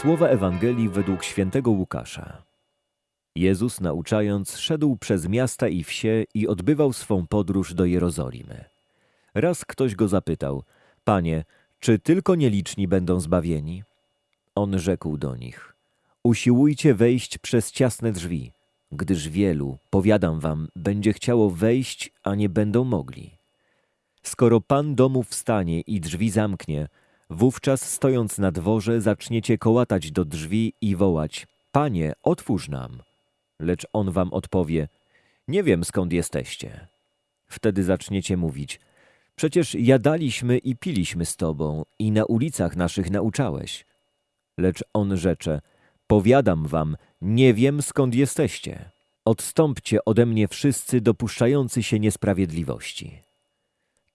Słowa Ewangelii według świętego Łukasza. Jezus nauczając szedł przez miasta i wsie i odbywał swą podróż do Jerozolimy. Raz ktoś go zapytał, Panie, czy tylko nieliczni będą zbawieni? On rzekł do nich, usiłujcie wejść przez ciasne drzwi, gdyż wielu, powiadam wam, będzie chciało wejść, a nie będą mogli. Skoro Pan domu wstanie i drzwi zamknie, wówczas stojąc na dworze zaczniecie kołatać do drzwi i wołać, Panie, otwórz nam. Lecz On wam odpowie, nie wiem skąd jesteście. Wtedy zaczniecie mówić, przecież jadaliśmy i piliśmy z Tobą i na ulicach naszych nauczałeś. Lecz On rzecze, powiadam wam, nie wiem skąd jesteście. Odstąpcie ode mnie wszyscy dopuszczający się niesprawiedliwości.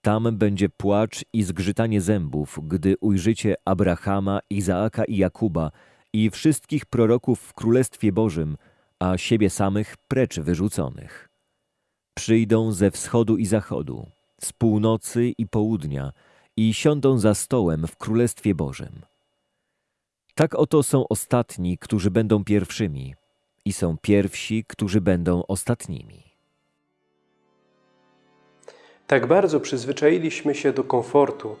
Tam będzie płacz i zgrzytanie zębów, gdy ujrzycie Abrahama, Izaaka i Jakuba i wszystkich proroków w Królestwie Bożym, a siebie samych precz wyrzuconych. Przyjdą ze wschodu i zachodu, z północy i południa i siądą za stołem w Królestwie Bożym. Tak oto są ostatni, którzy będą pierwszymi, i są pierwsi, którzy będą ostatnimi. Tak bardzo przyzwyczailiśmy się do komfortu,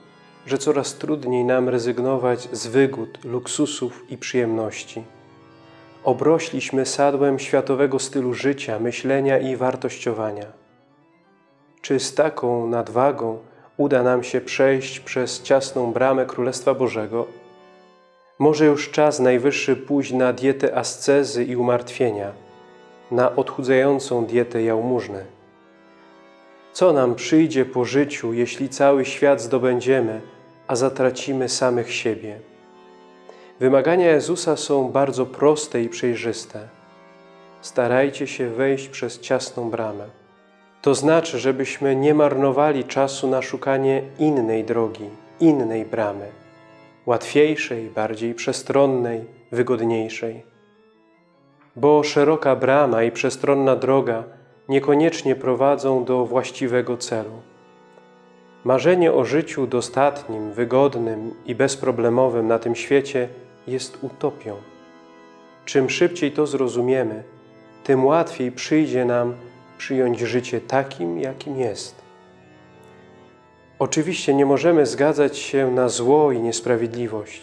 że coraz trudniej nam rezygnować z wygód, luksusów i przyjemności. Obrośliśmy sadłem światowego stylu życia, myślenia i wartościowania. Czy z taką nadwagą uda nam się przejść przez ciasną bramę Królestwa Bożego? Może już czas najwyższy pójść na dietę ascezy i umartwienia, na odchudzającą dietę jałmużny. Co nam przyjdzie po życiu, jeśli cały świat zdobędziemy, a zatracimy samych siebie? Wymagania Jezusa są bardzo proste i przejrzyste. Starajcie się wejść przez ciasną bramę. To znaczy, żebyśmy nie marnowali czasu na szukanie innej drogi, innej bramy, łatwiejszej, bardziej przestronnej, wygodniejszej. Bo szeroka brama i przestronna droga niekoniecznie prowadzą do właściwego celu. Marzenie o życiu dostatnim, wygodnym i bezproblemowym na tym świecie jest utopią. Czym szybciej to zrozumiemy, tym łatwiej przyjdzie nam przyjąć życie takim, jakim jest. Oczywiście nie możemy zgadzać się na zło i niesprawiedliwość.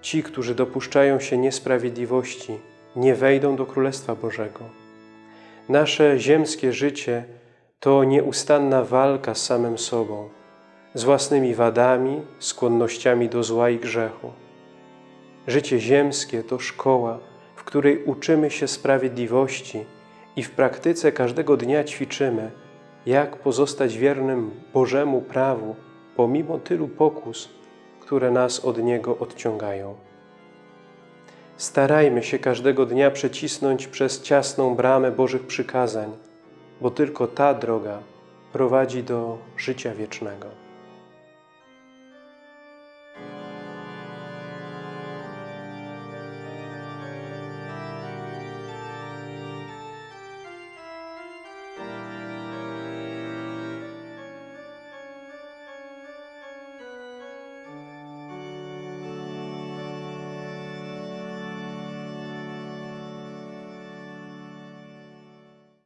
Ci, którzy dopuszczają się niesprawiedliwości, nie wejdą do Królestwa Bożego. Nasze ziemskie życie to nieustanna walka z samym sobą, z własnymi wadami, skłonnościami do zła i grzechu. Życie ziemskie to szkoła, w której uczymy się sprawiedliwości i w praktyce każdego dnia ćwiczymy, jak pozostać wiernym Bożemu prawu pomimo tylu pokus, które nas od Niego odciągają. Starajmy się każdego dnia przecisnąć przez ciasną bramę Bożych przykazań, bo tylko ta droga prowadzi do życia wiecznego.